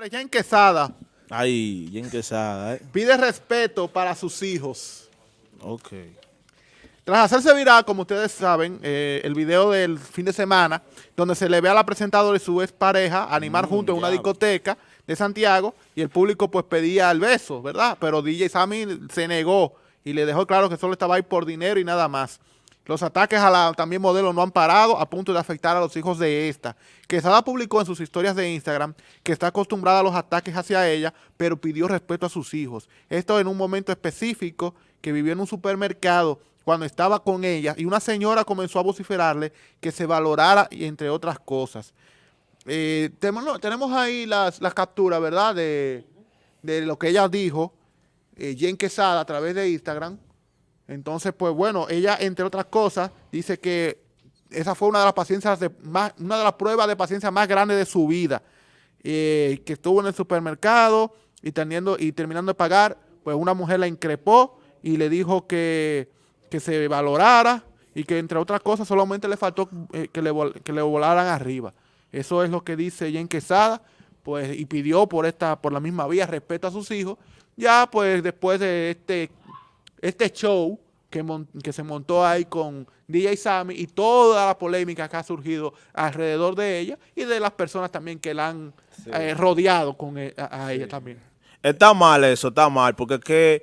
Señores, Jen Quesada Ay, Jen Quesada, ¿eh? pide respeto para sus hijos. Ok. Tras hacerse viral, como ustedes saben, eh, el video del fin de semana, donde se le ve a la presentadora y su expareja animar Mm, juntos en una discoteca de Santiago y el público pues pedía el beso, ¿verdad? Pero DJ Sammy se negó y le dejó claro que solo estaba ahí por dinero y nada más. Los ataques a la también modelo no han parado a punto de afectar a los hijos de esta. Quesada publicó en sus historias de Instagram que está acostumbrada a los ataques hacia ella, pero pidió respeto a sus hijos. Esto en un momento específico que vivió en un supermercado cuando estaba con ella y una señora comenzó a vociferarle que se valorara y entre otras cosas. Eh, tenemos, ahí las, capturas, ¿verdad? De, de lo que ella dijo, eh, Jen Quesada, a través de Instagram. Entonces, pues bueno, ella, entre otras cosas, dice que esa fue una de las paciencias de más, una de las pruebas de paciencia más grandes de su vida. Eh, que estuvo en el supermercado y, teniendo, y terminando de pagar, pues una mujer la increpó y le dijo que, que se valorara y que entre otras cosas solamente le faltó eh, que, le, que le volaran arriba. Eso es lo que dice Jen Quesada, pues, y pidió por esta, por la misma vía respeto a sus hijos. Ya, pues, después de este este show que, que se montó ahí con DJ Sammy y toda la polémica que ha surgido alrededor de ella y de las personas también que la han eh, rodeado con e- a, a ella también. Está mal eso, está mal, porque es que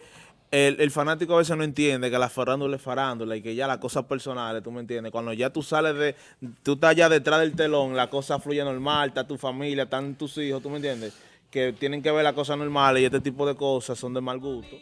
el, el fanático a veces no entiende que la farándula es farándula y que ya las cosas personales, tú me entiendes, cuando ya tú sales de, tú estás ya detrás del telón, la cosa fluye normal, está tu familia, están tus hijos, tú me entiendes, que tienen que ver las cosas normales y este tipo de cosas son de mal gusto.